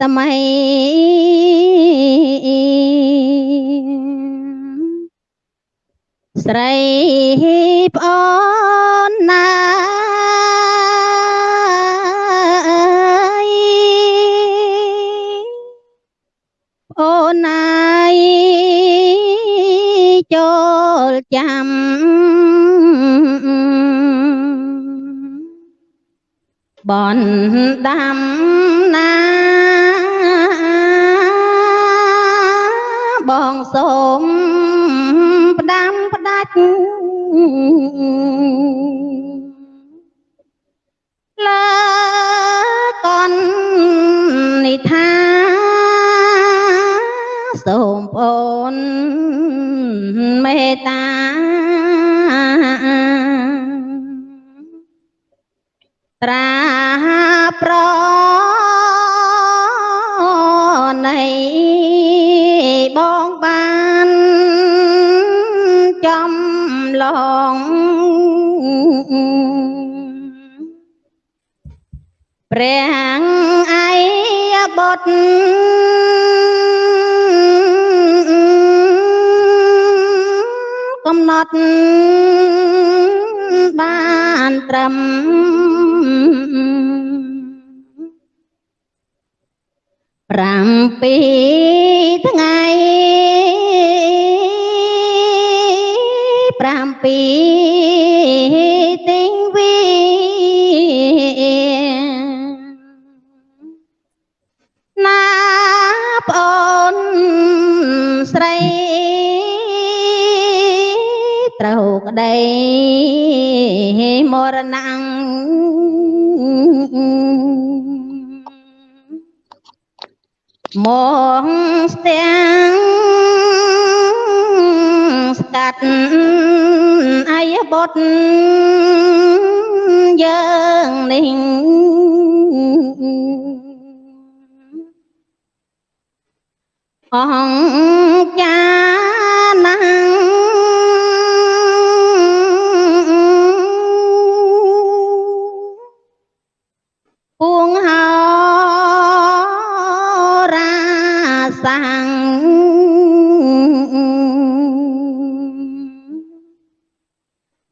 តមៃស្រីប្អូនណាអូនណាយចូលចាំ បនដាំណាបងសូមផ្ដាំផ្ដាច់លើកននិថាសូមអូនមេត្តាត្រាប្រ ឡងព្រះអៃបុត្រកំណត់បានត្រឹម7 ពីរទិញវីណាប្អូនស្រីត្រូវក្តីមរណៈមកស្ទាំងស្កាត់ អាយបុតយើងនេះអង្គ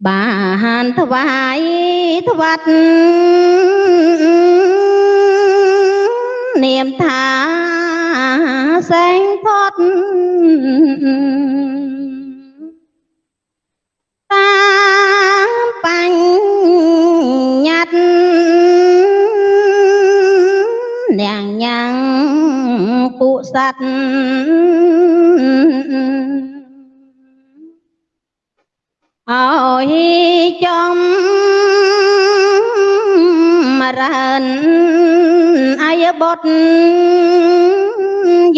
បានថ្វាយថ្វាត់នាមថាសែងផុតតាមបញ្ញត្តិនាងញ៉ាំងពួកសត្វ យចំរានអាយបុត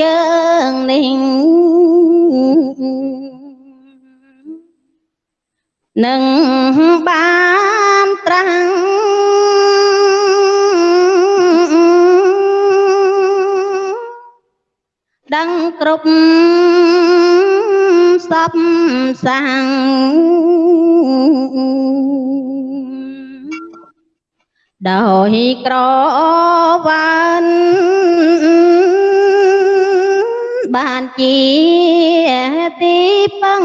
យើងនេះនឹងបានត្រាំងដឹងគ្រប់ សពសាំងដោយក្រវ៉ានបានជាទីពឹង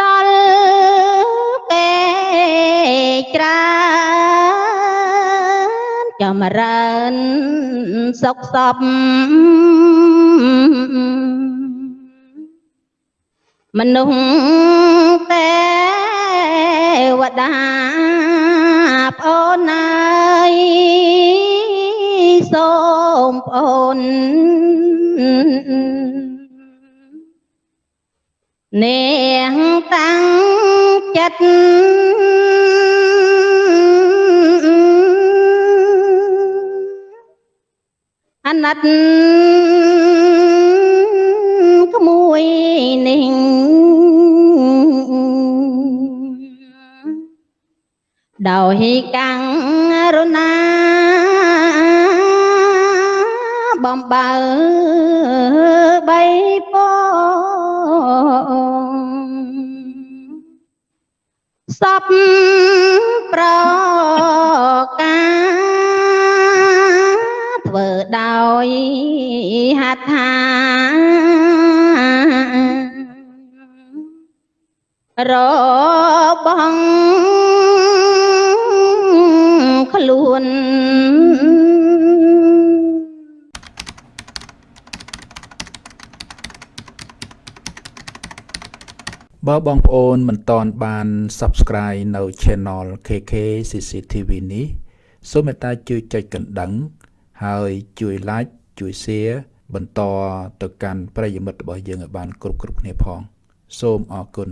ដល់គេច្រើនចម្រើនសុខសព មនុស្សទេវតាប្អូនអើយសូមប្អូននាងតាំងចិត្តអាណិត ដោយកាំងរណាបំបើបីពងសពប្រកាធ្វើដោយហថារបង នបើបងប្អូនមិនទាន់បាន Subscribe នៅ Channel KK CCTV នេះសូមមេត្តាជួយចុចកណ្ដឹង ហើយជួយ Like ជួយ Share បន្តទៅកាន់ប្រិយមិត្តរបស់យើងឲ្យបានគ្រប់គ្រប់គ្នាផង សូមអរគុណ